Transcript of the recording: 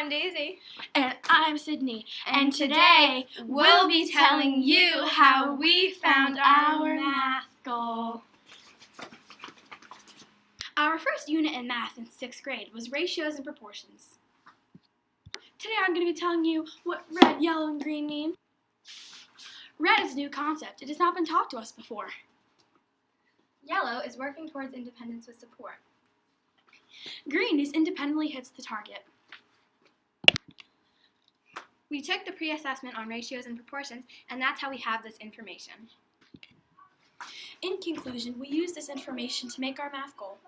I'm Daisy. And I'm Sydney. And today we'll be telling you how we found our math goal. Our first unit in math in sixth grade was ratios and proportions. Today I'm going to be telling you what red, yellow, and green mean. Red is a new concept. It has not been taught to us before. Yellow is working towards independence with support. Green is independently hits the target. We took the pre-assessment on ratios and proportions, and that's how we have this information. In conclusion, we use this information to make our math goal.